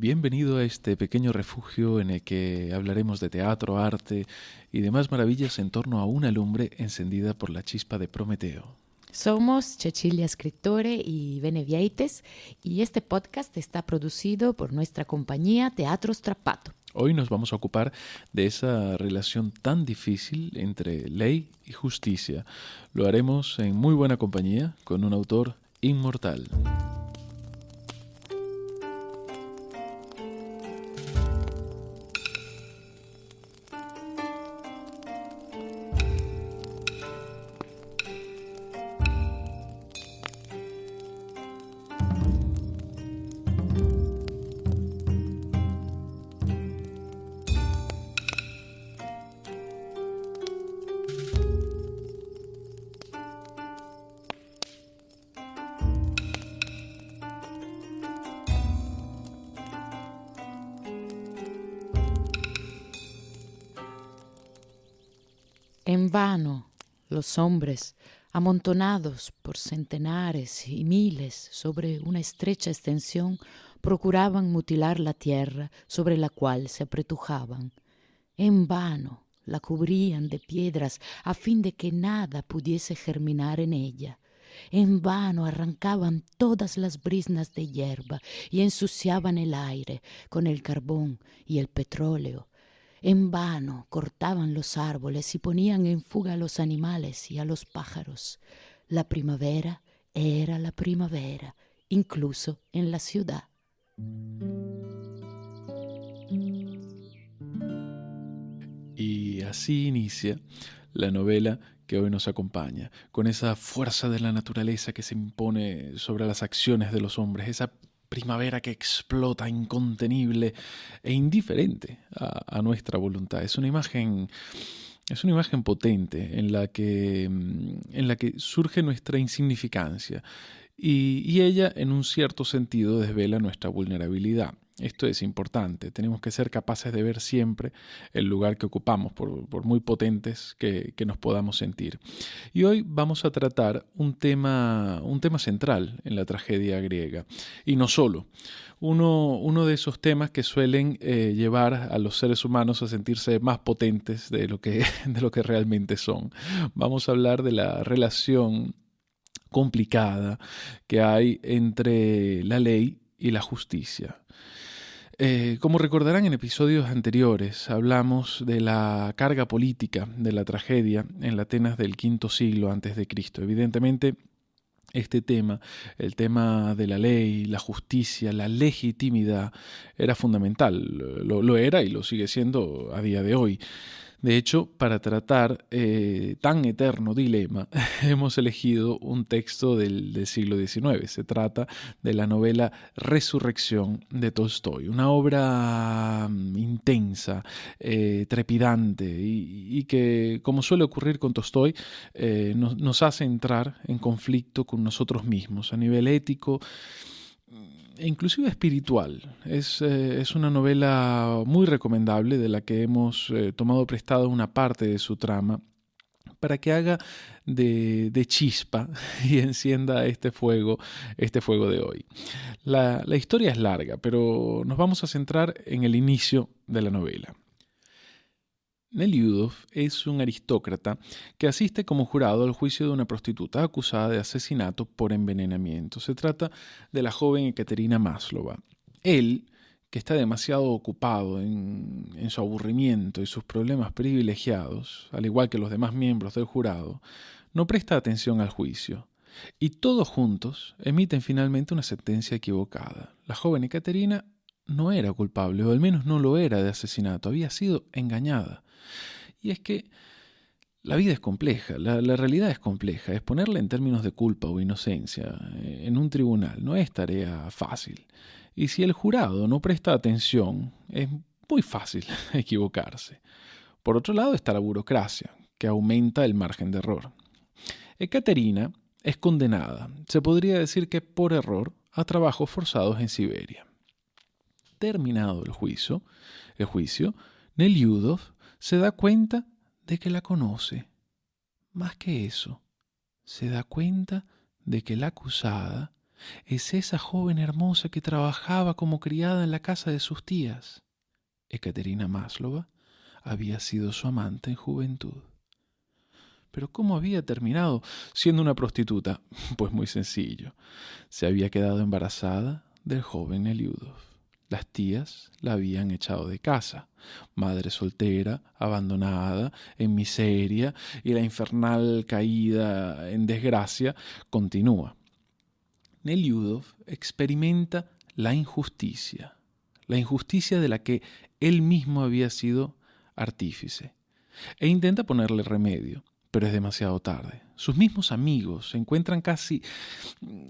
Bienvenido a este pequeño refugio en el que hablaremos de teatro, arte y demás maravillas en torno a una lumbre encendida por la chispa de Prometeo. Somos Cecilia Escritore y Benevieites y este podcast está producido por nuestra compañía Teatro Strapato. Hoy nos vamos a ocupar de esa relación tan difícil entre ley y justicia. Lo haremos en muy buena compañía con un autor inmortal. En vano los hombres, amontonados por centenares y miles sobre una estrecha extensión, procuraban mutilar la tierra sobre la cual se apretujaban. En vano la cubrían de piedras a fin de que nada pudiese germinar en ella. En vano arrancaban todas las brisnas de hierba y ensuciaban el aire con el carbón y el petróleo en vano cortaban los árboles y ponían en fuga a los animales y a los pájaros. La primavera era la primavera, incluso en la ciudad. Y así inicia la novela que hoy nos acompaña, con esa fuerza de la naturaleza que se impone sobre las acciones de los hombres, esa primavera que explota incontenible e indiferente a, nuestra voluntad. Es una imagen es una imagen potente en la que, en la que surge nuestra insignificancia y, y, ella en un cierto sentido desvela nuestra vulnerabilidad. Esto es importante, tenemos que ser capaces de ver siempre el lugar que ocupamos, por, muy potentes que, nos podamos sentir. Y hoy vamos a tratar un tema, un tema central en la tragedia griega, y no solo. Uno, uno de esos temas que suelen eh, llevar a los seres humanos a sentirse más potentes de lo, que, de lo que realmente son. Vamos a hablar de la relación complicada que hay entre la ley y la justicia. Eh, como recordarán en episodios anteriores, hablamos de la carga política de la tragedia en la Atenas del quinto siglo antes de Cristo. Evidentemente, este tema, el tema de la ley, la justicia, la legitimidad, era fundamental. lo era y lo sigue siendo a día de hoy. De hecho, para tratar eh, tan eterno dilema, hemos elegido un texto del, siglo XIX. Se trata de la novela Resurrección de Tolstoy, una obra mm, intensa, eh, trepidante y, que, como suele ocurrir con Tolstoy, eh, nos hace entrar en conflicto con nosotros mismos a nivel ético inclusive espiritual. Es, eh, es, una novela muy recomendable de la que hemos eh, tomado prestado una parte de su trama para que haga de, de, chispa y encienda este fuego, este fuego de hoy. La, la historia es larga, pero nos vamos a centrar en el inicio de la novela. Neliudov es un aristócrata que asiste como jurado al juicio de una prostituta acusada de asesinato por envenenamiento. Se trata de la joven Ekaterina Maslova. Él, que está demasiado ocupado en, en, su aburrimiento y sus problemas privilegiados, al igual que los demás miembros del jurado, no presta atención al juicio. Y todos juntos emiten finalmente una sentencia equivocada. La joven Ekaterina no era culpable, o al menos no lo era de asesinato, había sido engañada. Y es que la vida es compleja, la, realidad es compleja. Exponerla en términos de culpa o inocencia eh, en un tribunal no es tarea fácil. Y si el jurado no presta atención, es muy fácil equivocarse. Por otro lado está la burocracia, que aumenta el margen de error. Ekaterina es condenada, se podría decir que por error, a trabajos forzados en Siberia. Terminado el juicio, el juicio Neliudov se da cuenta de que la conoce. Más que eso, se da cuenta de que la acusada Es esa joven hermosa que trabajaba como criada en la casa de sus tías. Ekaterina Maslova había sido su amante en juventud. Pero ¿cómo había terminado siendo una prostituta? Pues muy sencillo. Se había quedado embarazada del joven Eliudov. Las tías la habían echado de casa, madre soltera, abandonada, en miseria, y la infernal caída en desgracia continúa. Neliudov experimenta la injusticia, la injusticia de la que él mismo había sido artífice, e intenta ponerle remedio pero es demasiado tarde. Sus mismos amigos se encuentran casi,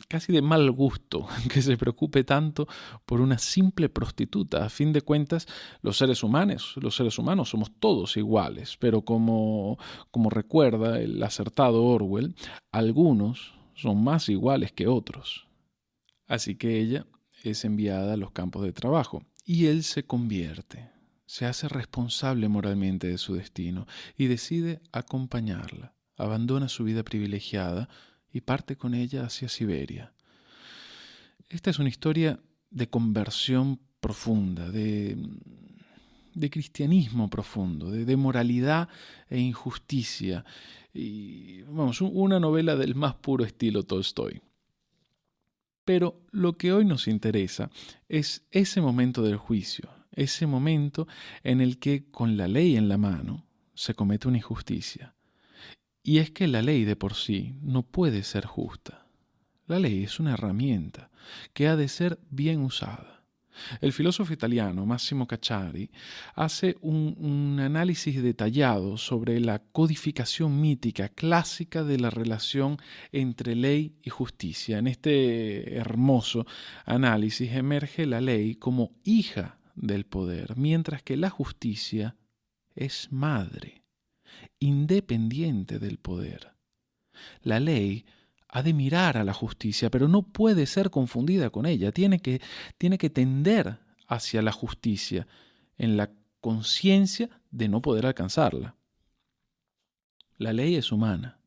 casi de mal gusto que se preocupe tanto por una simple prostituta. A fin de cuentas, los seres humanos, los seres humanos somos todos iguales, pero como, como recuerda el acertado Orwell, algunos son más iguales que otros. Así que ella es enviada a los campos de trabajo y él se convierte se hace responsable moralmente de su destino y decide acompañarla. Abandona su vida privilegiada y parte con ella hacia Siberia. Esta es una historia de conversión profunda, de, de cristianismo profundo, de, de, moralidad e injusticia. Y vamos, una novela del más puro estilo Tolstoy. Pero lo que hoy nos interesa es ese momento del juicio, ese momento en el que con la ley en la mano se comete una injusticia. Y es que la ley de por sí no puede ser justa. La ley es una herramienta que ha de ser bien usada. El filósofo italiano Massimo Cacciari hace un, un, análisis detallado sobre la codificación mítica clásica de la relación entre ley y justicia. En este hermoso análisis emerge la ley como hija del poder, mientras que la justicia es madre, independiente del poder. La ley ha de mirar a la justicia, pero no puede ser confundida con ella, tiene que, tiene que tender hacia la justicia, en la conciencia de no poder alcanzarla. La ley es humana,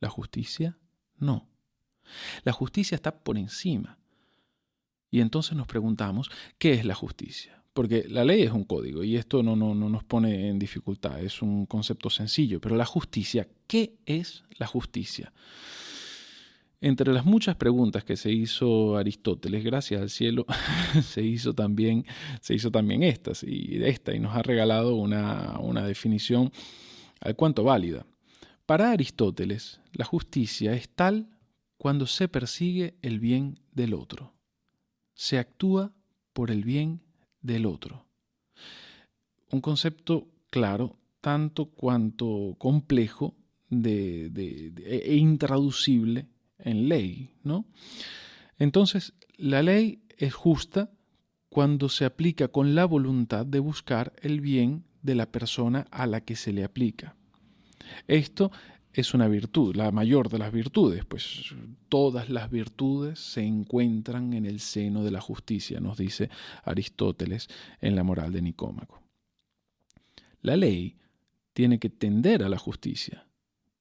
la justicia no. La justicia está por encima. Y entonces nos preguntamos, ¿qué es la justicia? Porque la ley es un código y esto no, no, no, nos pone en dificultad, es un concepto sencillo, pero la justicia, ¿qué es la justicia? Entre las muchas preguntas que se hizo Aristóteles, gracias al cielo, se hizo también, se hizo también estas, y esta, y nos ha regalado una, una definición al cuanto válida. Para Aristóteles, la justicia es tal cuando se persigue el bien del otro se actúa por el bien del otro. Un concepto claro, tanto cuanto complejo de, e intraducible en ley, ¿no? Entonces, la ley es justa cuando se aplica con la voluntad de buscar el bien de la persona a la que se le aplica. Esto es una virtud, la mayor de las virtudes, pues todas las virtudes se encuentran en el seno de la justicia, nos dice Aristóteles en la moral de Nicómaco. La ley tiene que tender a la justicia,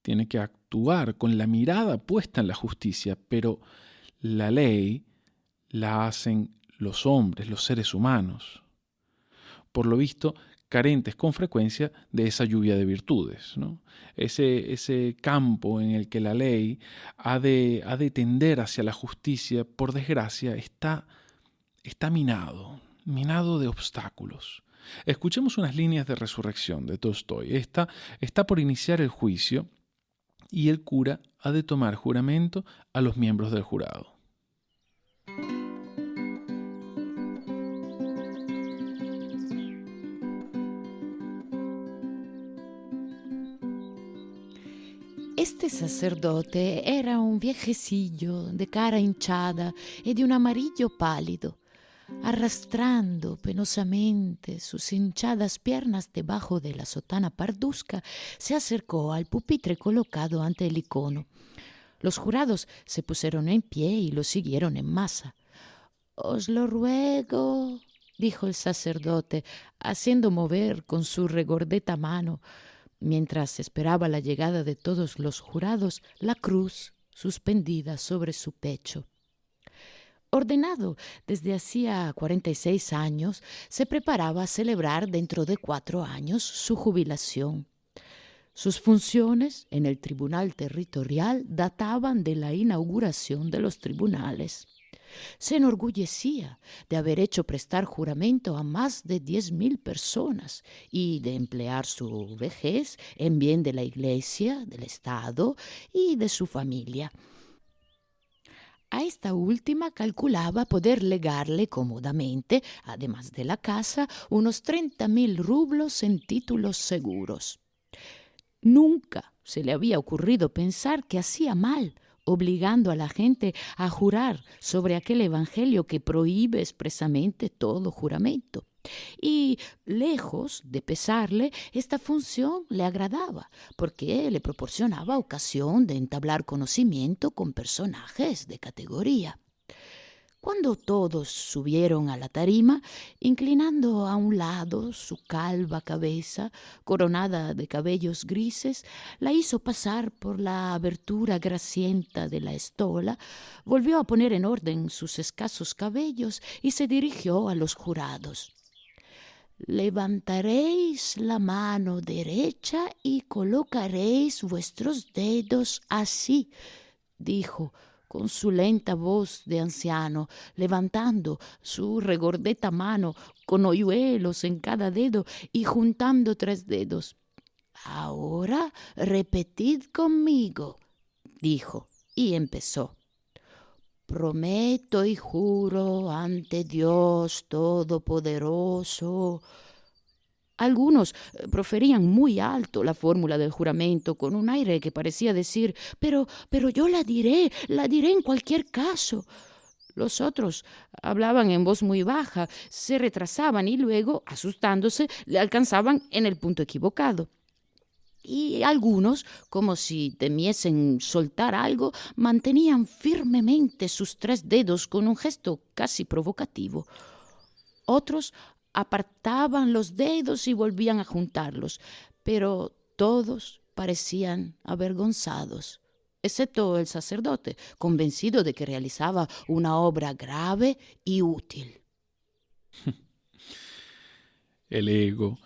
tiene que actuar con la mirada puesta en la justicia, pero la ley la hacen los hombres, los seres humanos. Por lo visto, carentes con frecuencia de esa lluvia de virtudes. Ese, ese, campo en el que la ley ha de, ha de, tender hacia la justicia, por desgracia, está, está minado, minado de obstáculos. Escuchemos unas líneas de resurrección de Tolstoy. Esta está por iniciar el juicio y el cura ha de tomar juramento a los miembros del jurado. Este sacerdote era un viejecillo de cara hinchada y de un amarillo pálido. Arrastrando penosamente sus hinchadas piernas debajo de la sotana parduzca, se acercó al pupitre colocado ante el icono. Los jurados se pusieron en pie y lo siguieron en masa. Os lo ruego, dijo el sacerdote, haciendo mover con su regordeta mano mientras esperaba la llegada de todos los jurados, la cruz suspendida sobre su pecho. ordenado desde hacía 46 años, se preparaba a celebrar dentro de cuatro años su jubilación. Sus funciones en el Tribunal Territorial databan de la inauguración de los tribunales. Se enorgullecía de haber hecho prestar juramento a más de diez mil personas y de emplear su vejez en bien de la Iglesia, del Estado y de su familia. A esta última calculaba poder legarle cómodamente, además de la casa, unos treinta mil rublos en títulos seguros. Nunca se le había ocurrido pensar que hacía mal obligando a la gente a jurar sobre aquel Evangelio que prohíbe expresamente todo juramento. Y lejos de pesarle, esta función le agradaba, porque le proporcionaba ocasión de entablar conocimiento con personajes de categoría. Cuando todos subieron a la tarima, inclinando a un lado su calva cabeza, coronada de cabellos grises, la hizo pasar por la abertura gracienta de la estola, volvió a poner en orden sus escasos cabellos y se dirigió a los jurados. Levantaréis la mano derecha y colocaréis vuestros dedos así, dijo, con su lenta voz de anciano, levantando su regordeta mano con hoyuelos en cada dedo y juntando tres dedos. Ahora repetid conmigo, dijo, y empezó. Prometo y juro ante Dios Todopoderoso algunos eh, proferían muy alto la fórmula del juramento con un aire que parecía decir Pero, pero yo la diré, la diré en cualquier caso. Los otros hablaban en voz muy baja, se retrasaban y luego, asustándose, le alcanzaban en el punto equivocado. Y algunos, como si temiesen soltar algo, mantenían firmemente sus tres dedos con un gesto casi provocativo. Otros apartaban los dedos y volvían a juntarlos, pero todos parecían avergonzados, excepto el sacerdote, convencido de que realizaba una obra grave y útil. El ego,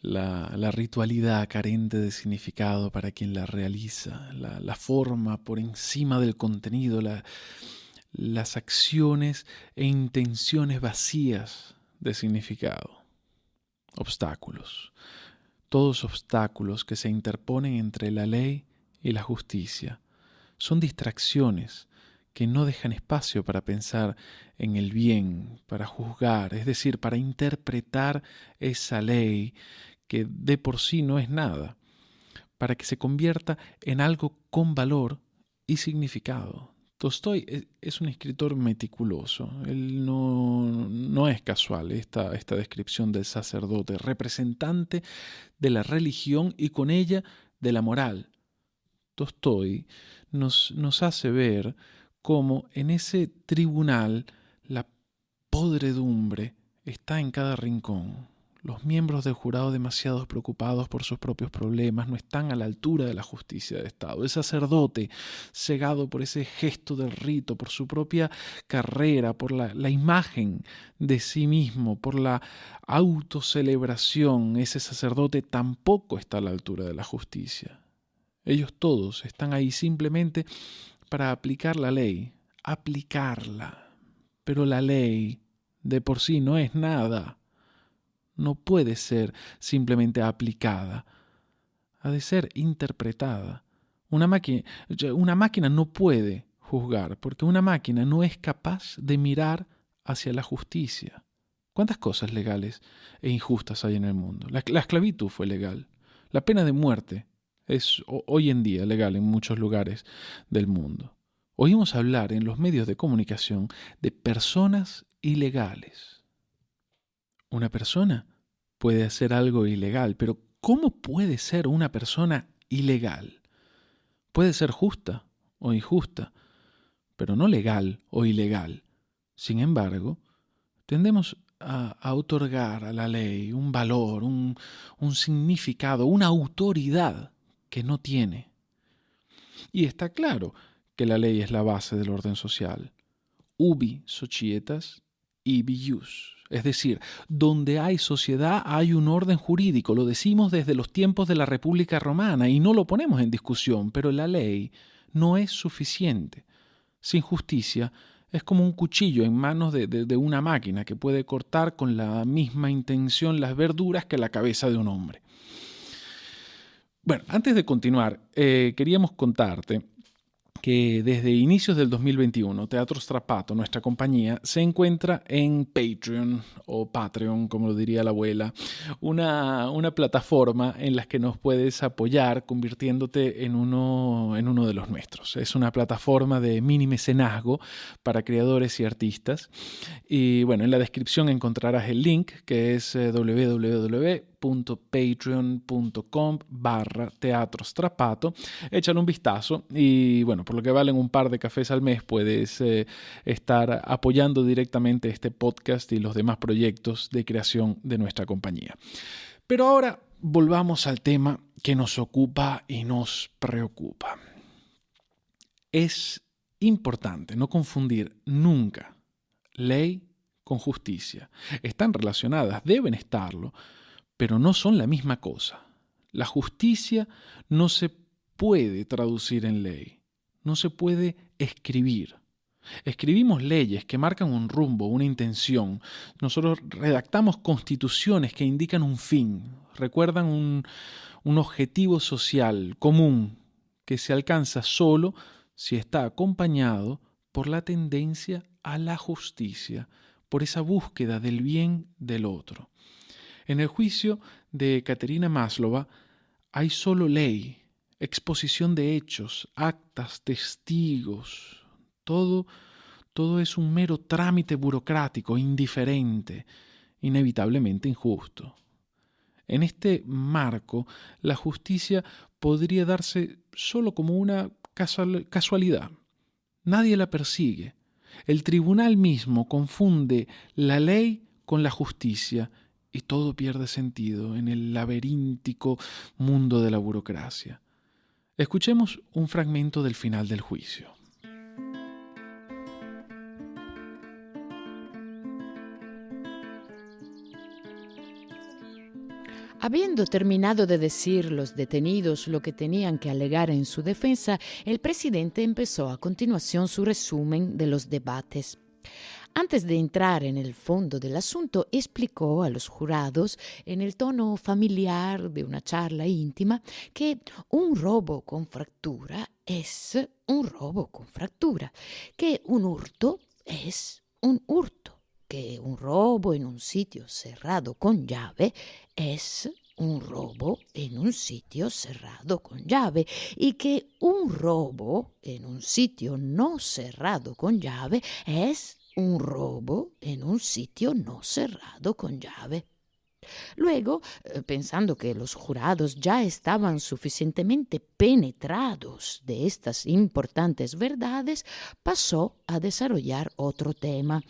la, ritualidad carente de significado para quien la realiza, la, forma por encima del contenido, las acciones e intenciones vacías de significado. Obstáculos. Todos obstáculos que se interponen entre la ley y la justicia. Son distracciones que no dejan espacio para pensar en el bien, para juzgar, es decir, para interpretar esa ley que de por sí no es nada, para que se convierta en algo con valor y significado. Tolstoy es un escritor meticuloso. Él no, es casual esta, esta descripción del sacerdote, representante de la religión y con ella de la moral. Tolstoy nos, nos hace ver cómo en ese tribunal la podredumbre está en cada rincón. Los miembros del jurado demasiado preocupados por sus propios problemas no están a la altura de la justicia de Estado. El sacerdote, cegado por ese gesto del rito, por su propia carrera, por la, la imagen de sí mismo, por la autocelebración, ese sacerdote tampoco está a la altura de la justicia. Ellos todos están ahí simplemente para aplicar la ley, aplicarla. Pero la ley de por sí no es nada no puede ser simplemente aplicada, ha de ser interpretada. Una máquina, una máquina no puede juzgar, porque una máquina no es capaz de mirar hacia la justicia. ¿Cuántas cosas legales e injustas hay en el mundo? La, la esclavitud fue legal. La pena de muerte es hoy en día legal en muchos lugares del mundo. Oímos hablar en los medios de comunicación de personas ilegales. Una persona puede hacer algo ilegal, pero ¿cómo puede ser una persona ilegal? Puede ser justa o injusta, pero no legal o ilegal. Sin embargo, tendemos a, otorgar a la ley un valor, un, significado, una autoridad que no tiene. Y está claro que la ley es la base del orden social. ubi societas, ibi ius. Es decir, donde hay sociedad hay un orden jurídico. Lo decimos desde los tiempos de la República Romana y no lo ponemos en discusión, pero la ley no es suficiente. Sin justicia es como un cuchillo en manos de, una máquina que puede cortar con la misma intención las verduras que la cabeza de un hombre. Bueno, antes de continuar, eh, queríamos contarte que desde inicios del 2021 Teatro Strapato, nuestra compañía, se encuentra en Patreon o Patreon, como lo diría la abuela, una, plataforma en la que nos puedes apoyar convirtiéndote en uno, en uno de los nuestros. Es una plataforma de mini mecenazgo para creadores y artistas. Y bueno, en la descripción encontrarás el link que es eh, www patreon.com barra teatro strapato. Échale un vistazo y bueno, por lo que valen un par de cafés al mes puedes eh, estar apoyando directamente este podcast y los demás proyectos de creación de nuestra compañía. Pero ahora volvamos al tema que nos ocupa y nos preocupa. Es importante no confundir nunca ley con justicia. Están relacionadas, deben estarlo, pero no son la misma cosa. La justicia no se puede traducir en ley, no se puede escribir. Escribimos leyes que marcan un rumbo, una intención. Nosotros redactamos constituciones que indican un fin, recuerdan un, objetivo social común que se alcanza solo si está acompañado por la tendencia a la justicia, por esa búsqueda del bien del otro. En el juicio de Caterina Maslova hay solo ley, exposición de hechos, actas, testigos. Todo, todo es un mero trámite burocrático, indiferente, inevitablemente injusto. En este marco, la justicia podría darse solo como una casualidad. Nadie la persigue. El tribunal mismo confunde la ley con la justicia y todo pierde sentido en el laberíntico mundo de la burocracia. Escuchemos un fragmento del final del juicio. Habiendo terminado de decir los detenidos lo que tenían que alegar en su defensa, el presidente empezó a continuación su resumen de los debates. Antes de entrar en el fondo del asunto, explicó a los jurados, en el tono familiar de una charla íntima, que un robo con fractura es un robo con fractura, que un hurto es un hurto, que un robo en un sitio cerrado con llave es un robo en un sitio cerrado con llave y que un robo en un sitio no cerrado con llave es un robo en un sitio no cerrado con llave. Luego, eh, pensando que los jurados ya estaban suficientemente penetrados de estas importantes verdades, pasó a desarrollar otro tema.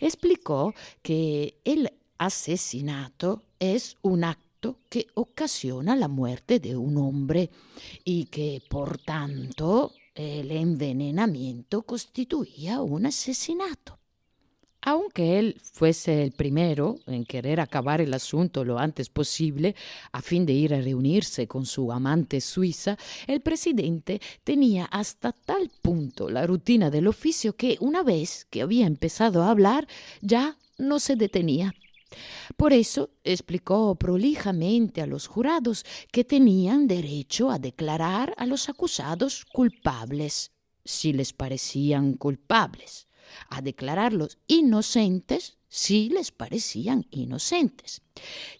Explicó que el asesinato es un acto que ocasiona la muerte de un hombre y que, por tanto, el envenenamiento constituía un asesinato. Aunque él fuese el primero en querer acabar el asunto lo antes posible, a fin de ir a reunirse con su amante suiza, el presidente tenía hasta tal punto la rutina del oficio que una vez que había empezado a hablar ya no se detenía. Por eso explicó prolijamente a los jurados que tenían derecho a declarar a los acusados culpables, si les parecían culpables a declararlos inocentes si les parecían inocentes,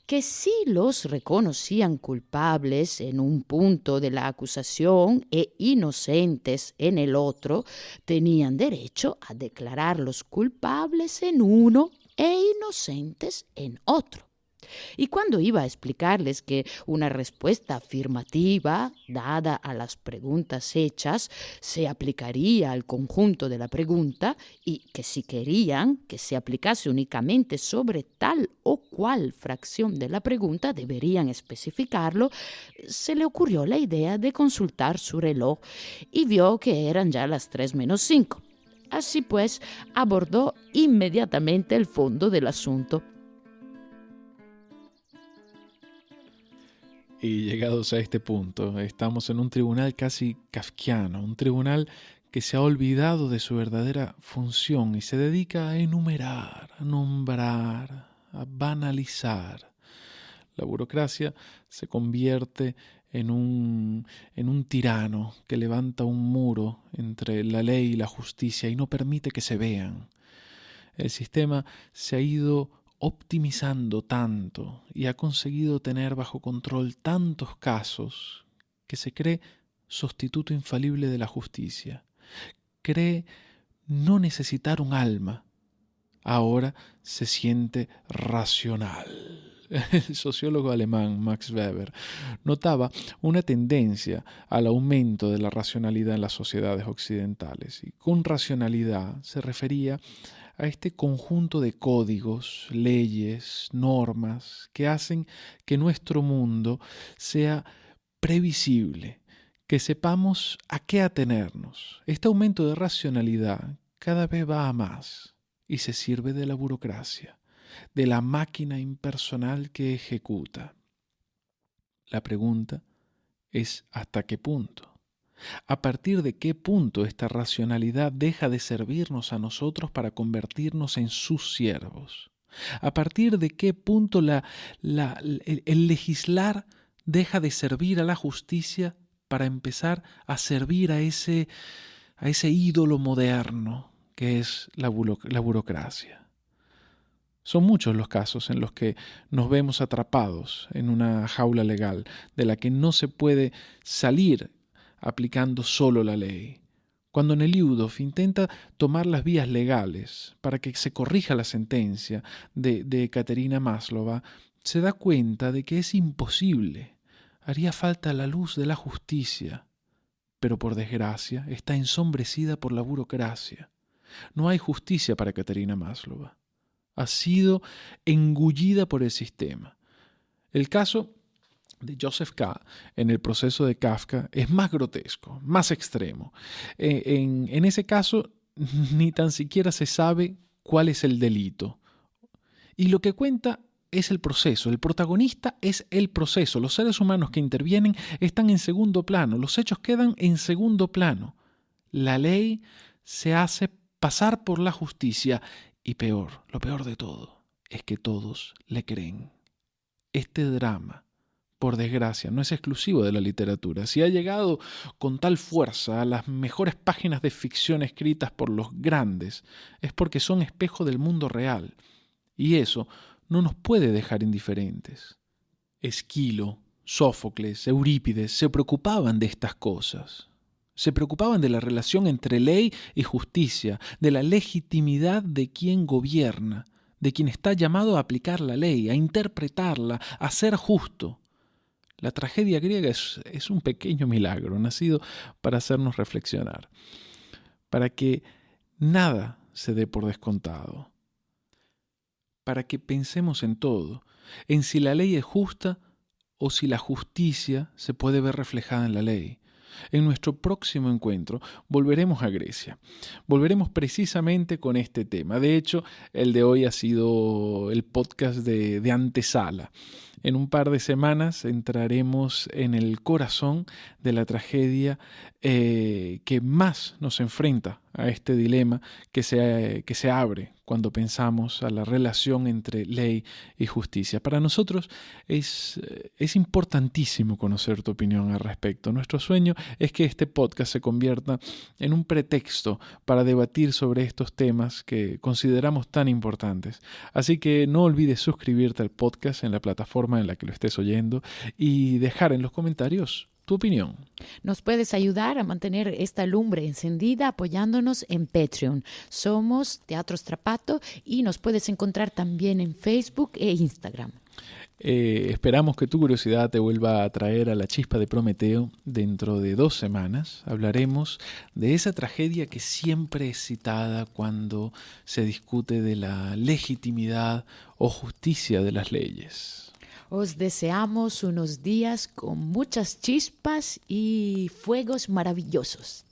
que si los reconocían culpables en un punto de la acusación e inocentes en el otro, tenían derecho a declararlos culpables en uno e inocentes en otro. Y cuando iba a explicarles que una respuesta afirmativa dada a las preguntas hechas se aplicaría al conjunto de la pregunta y que si querían que se aplicase únicamente sobre tal o cual fracción de la pregunta deberían especificarlo, se le ocurrió la idea de consultar su reloj y vio que eran ya las tres menos cinco. Así pues, abordó inmediatamente el fondo del asunto. Y llegados a este punto, estamos en un tribunal casi kafkiano, un tribunal que se ha olvidado de su verdadera función y se dedica a enumerar, a nombrar, a banalizar. La burocracia se convierte en un, en un tirano que levanta un muro entre la ley y la justicia y no permite que se vean. El sistema se ha ido optimizando tanto y ha conseguido tener bajo control tantos casos que se cree sustituto infalible de la justicia. Cree no necesitar un alma. Ahora se siente racional. El sociólogo alemán Max Weber notaba una tendencia al aumento de la racionalidad en las sociedades occidentales y con racionalidad se refería a este conjunto de códigos, leyes, normas que hacen que nuestro mundo sea previsible, que sepamos a qué atenernos. Este aumento de racionalidad cada vez va a más y se sirve de la burocracia, de la máquina impersonal que ejecuta. La pregunta es hasta qué punto. ¿A partir de qué punto esta racionalidad deja de servirnos a nosotros para convertirnos en sus siervos? ¿A partir de qué punto el, legislar deja de servir a la justicia para empezar a servir a ese, a ese ídolo moderno que es la, la burocracia? Son muchos los casos en los que nos vemos atrapados en una jaula legal de la que no se puede salir aplicando solo la ley. Cuando Neliudov intenta tomar las vías legales para que se corrija la sentencia de, de Katerina Maslova, se da cuenta de que es imposible. Haría falta la luz de la justicia, pero por desgracia está ensombrecida por la burocracia. No hay justicia para Katerina Maslova. Ha sido engullida por el sistema. El caso de Joseph K. en el proceso de Kafka es más grotesco, más extremo. Eh, en, en ese caso, ni tan siquiera se sabe cuál es el delito. Y lo que cuenta es el proceso, el protagonista es el proceso, los seres humanos que intervienen están en segundo plano, los hechos quedan en segundo plano. La ley se hace pasar por la justicia y peor, lo peor de todo, es que todos le creen. Este drama por desgracia, no es exclusivo de la literatura. Si ha llegado con tal fuerza a las mejores páginas de ficción escritas por los grandes, es porque son espejo del mundo real. Y eso no nos puede dejar indiferentes. Esquilo, Sófocles, Eurípides se preocupaban de estas cosas. Se preocupaban de la relación entre ley y justicia, de la legitimidad de quien gobierna, de quien está llamado a aplicar la ley, a interpretarla, a ser justo. La tragedia griega es, un pequeño milagro, nacido para hacernos reflexionar, para que nada se dé por descontado, para que pensemos en todo, en si la ley es justa o si la justicia se puede ver reflejada en la ley. En nuestro próximo encuentro volveremos a Grecia. Volveremos precisamente con este tema. De hecho, el de hoy ha sido el podcast de, de antesala. En un par de semanas entraremos en el corazón de la tragedia eh, que más nos enfrenta a este dilema que se, que se abre cuando pensamos a la relación entre ley y justicia. Para nosotros es, es importantísimo conocer tu opinión al respecto. Nuestro sueño es que este podcast se convierta en un pretexto para debatir sobre estos temas que consideramos tan importantes. Así que no olvides suscribirte al podcast en la plataforma en la que lo estés oyendo y dejar en los comentarios tu opinión. Nos puedes ayudar a mantener esta lumbre encendida apoyándonos en Patreon. Somos Teatro Strapato y nos puedes encontrar también en Facebook e Instagram. Eh, esperamos que tu curiosidad te vuelva a traer a la chispa de Prometeo. Dentro de dos semanas hablaremos de esa tragedia que siempre es citada cuando se discute de la legitimidad o justicia de las leyes. Os deseamos unos días con muchas chispas y fuegos maravillosos.